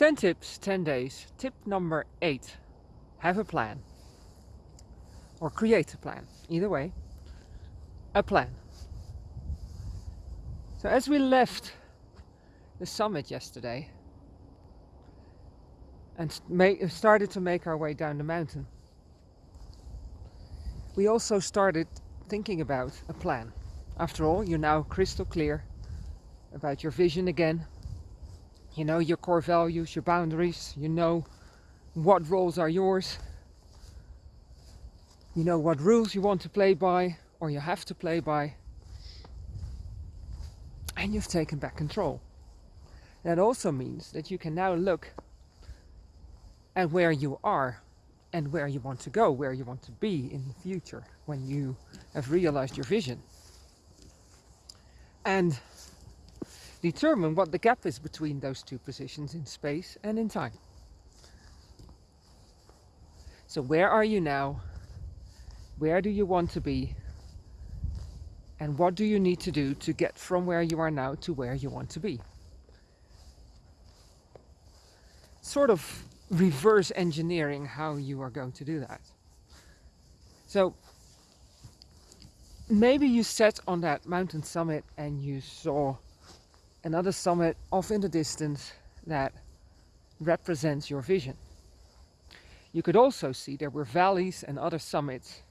10 tips, 10 days. Tip number 8. Have a plan. Or create a plan. Either way. A plan. So as we left the summit yesterday and started to make our way down the mountain, we also started thinking about a plan. After all, you're now crystal clear about your vision again. You know your core values, your boundaries, you know what roles are yours. You know what rules you want to play by or you have to play by. And you've taken back control. That also means that you can now look at where you are and where you want to go, where you want to be in the future when you have realized your vision. And determine what the gap is between those two positions in space and in time. So where are you now? Where do you want to be? And what do you need to do to get from where you are now to where you want to be? Sort of reverse engineering how you are going to do that. So maybe you sat on that mountain summit and you saw another summit off in the distance that represents your vision. You could also see there were valleys and other summits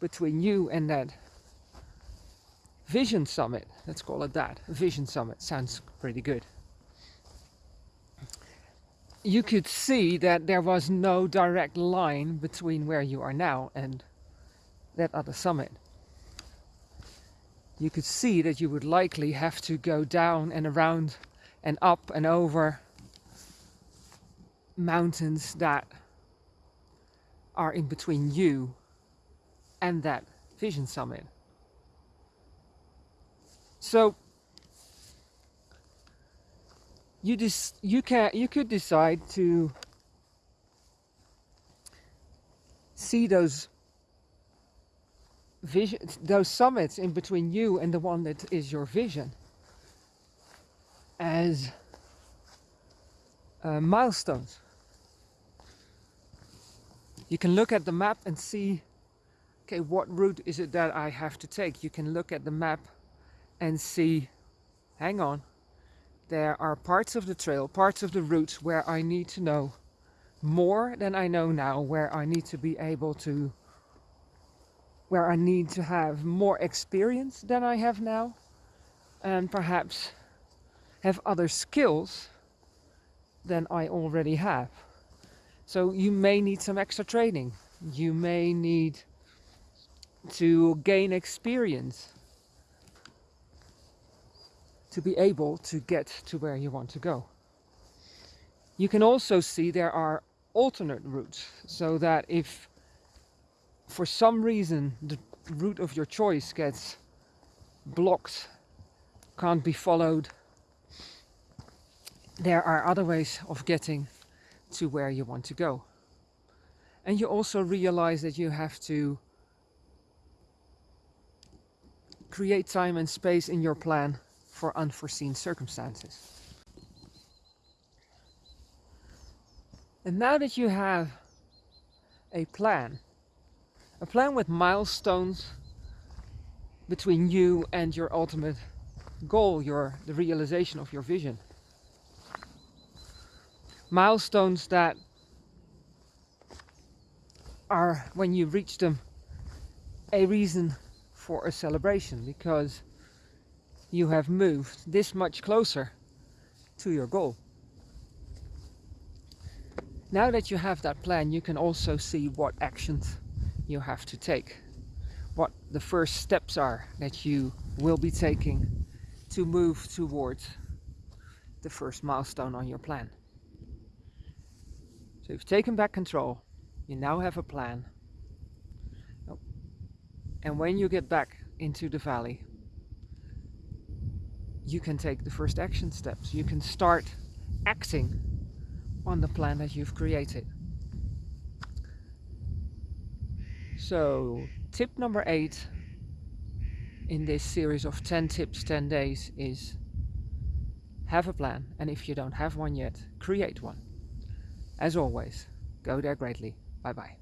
between you and that vision summit. Let's call it that. Vision summit sounds pretty good you could see that there was no direct line between where you are now and that other summit. You could see that you would likely have to go down and around and up and over mountains that are in between you and that vision summit. So you just you can you could decide to see those vision those summits in between you and the one that is your vision as uh, milestones. You can look at the map and see okay what route is it that I have to take? You can look at the map and see hang on there are parts of the trail, parts of the route where I need to know more than I know now, where I need to be able to, where I need to have more experience than I have now, and perhaps have other skills than I already have. So you may need some extra training. You may need to gain experience to be able to get to where you want to go. You can also see there are alternate routes so that if for some reason the route of your choice gets blocked, can't be followed, there are other ways of getting to where you want to go. And you also realize that you have to create time and space in your plan for unforeseen circumstances. And now that you have a plan, a plan with milestones between you and your ultimate goal, your the realization of your vision. Milestones that are, when you reach them, a reason for a celebration because you have moved this much closer to your goal. Now that you have that plan, you can also see what actions you have to take. What the first steps are that you will be taking to move towards the first milestone on your plan. So you've taken back control. You now have a plan. And when you get back into the valley, you can take the first action steps. You can start acting on the plan that you've created. So tip number eight in this series of 10 tips 10 days is have a plan, and if you don't have one yet, create one. As always, go there greatly. Bye bye.